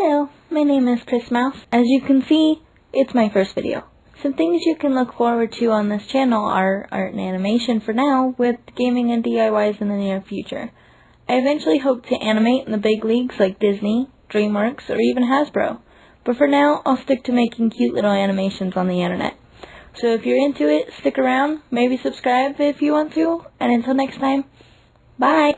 Hello, my name is Chris Mouse. As you can see, it's my first video. Some things you can look forward to on this channel are art and animation for now, with gaming and DIYs in the near future. I eventually hope to animate in the big leagues like Disney, DreamWorks, or even Hasbro. But for now, I'll stick to making cute little animations on the internet. So if you're into it, stick around, maybe subscribe if you want to, and until next time, bye!